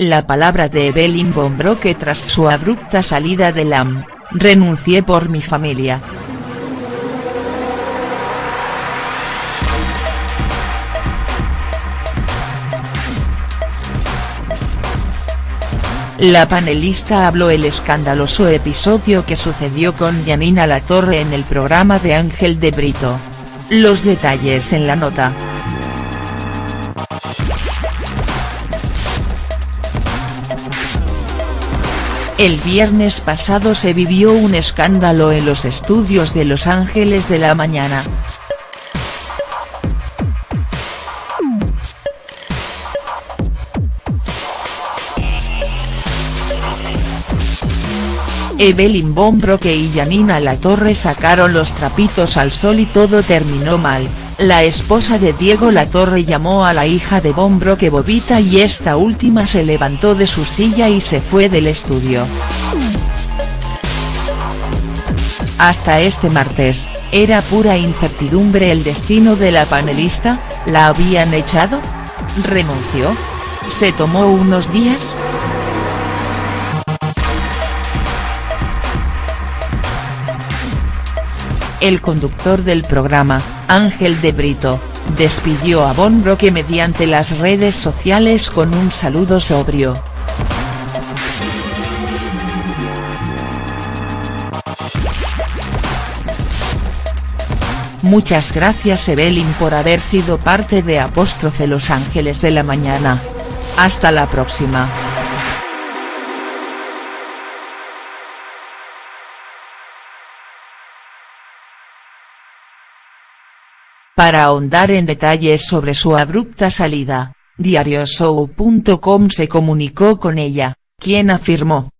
La palabra de Evelyn Bombroque tras su abrupta salida de LAM, renuncié por mi familia. La panelista habló el escandaloso episodio que sucedió con Janina Latorre en el programa de Ángel de Brito. Los detalles en la nota. El viernes pasado se vivió un escándalo en los estudios de Los Ángeles de la Mañana. Evelyn Bombroque y Janina Latorre sacaron los trapitos al sol y todo terminó mal, la esposa de Diego Latorre llamó a la hija de Bombroque Bobita y esta última se levantó de su silla y se fue del estudio. Hasta este martes, ¿era pura incertidumbre el destino de la panelista?, ¿la habían echado? ¿Renunció? ¿Se tomó unos días?. El conductor del programa, Ángel de Brito, despidió a Von Broque mediante las redes sociales con un saludo sobrio. Muchas gracias Evelyn por haber sido parte de Apóstrofe Los Ángeles de la Mañana. Hasta la próxima. Para ahondar en detalles sobre su abrupta salida, diarioshow.com se comunicó con ella, quien afirmó.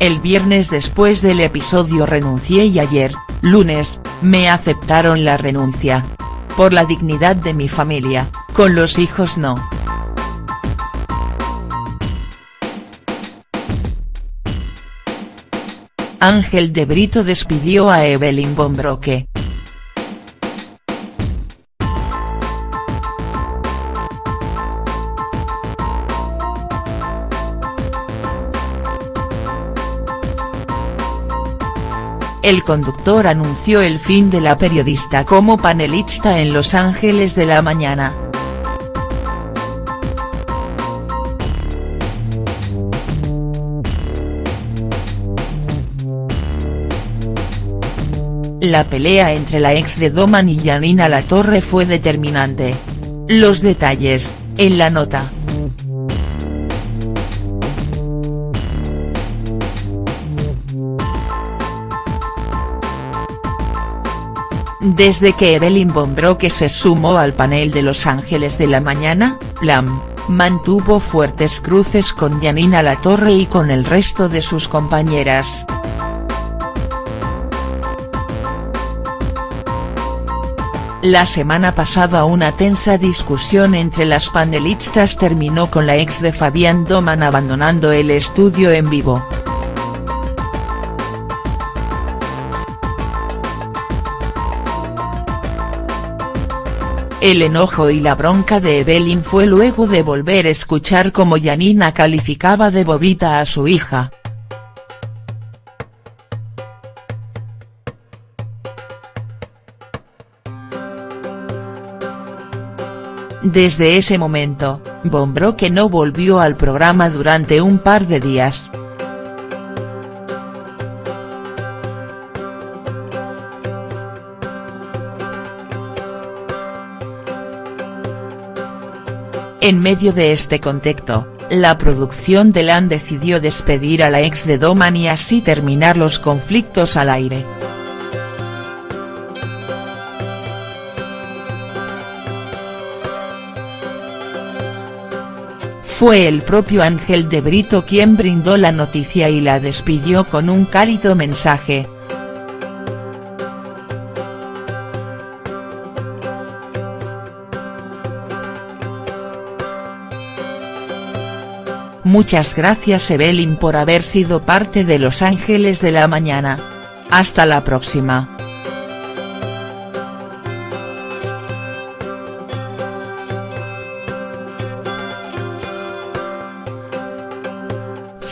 El viernes después del episodio renuncié y ayer, lunes, me aceptaron la renuncia. Por la dignidad de mi familia, con los hijos no. Ángel de Brito despidió a Evelyn Bombroque. El conductor anunció el fin de la periodista como panelista en Los Ángeles de la Mañana. La pelea entre la ex de Doman y Janina Latorre fue determinante. Los detalles, en la nota. Desde que Evelyn Bombroque se sumó al panel de Los Ángeles de la Mañana, Lam, mantuvo fuertes cruces con Janina Latorre y con el resto de sus compañeras. La semana pasada una tensa discusión entre las panelistas terminó con la ex de Fabián Doman abandonando el estudio en vivo. El enojo y la bronca de Evelyn fue luego de volver a escuchar cómo Janina calificaba de bobita a su hija. Desde ese momento, Bombroque no volvió al programa durante un par de días. En medio de este contexto, la producción de LAN decidió despedir a la ex de Doman y así terminar los conflictos al aire. Fue el propio Ángel de Brito quien brindó la noticia y la despidió con un cálido mensaje. Muchas gracias Evelyn por haber sido parte de Los Ángeles de la Mañana. Hasta la próxima.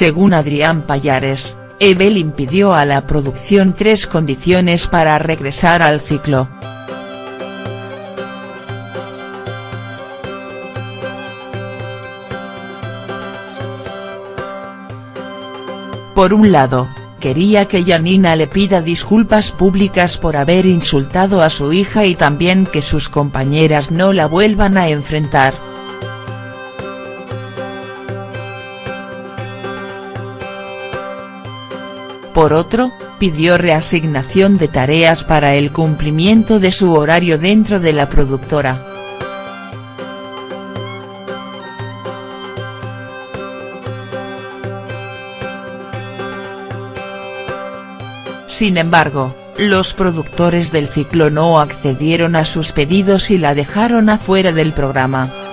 Según Adrián Payares, Evelyn pidió a la producción tres condiciones para regresar al ciclo. Por un lado, quería que Janina le pida disculpas públicas por haber insultado a su hija y también que sus compañeras no la vuelvan a enfrentar. Por otro, pidió reasignación de tareas para el cumplimiento de su horario dentro de la productora. Sin embargo, los productores del ciclo no accedieron a sus pedidos y la dejaron afuera del programa.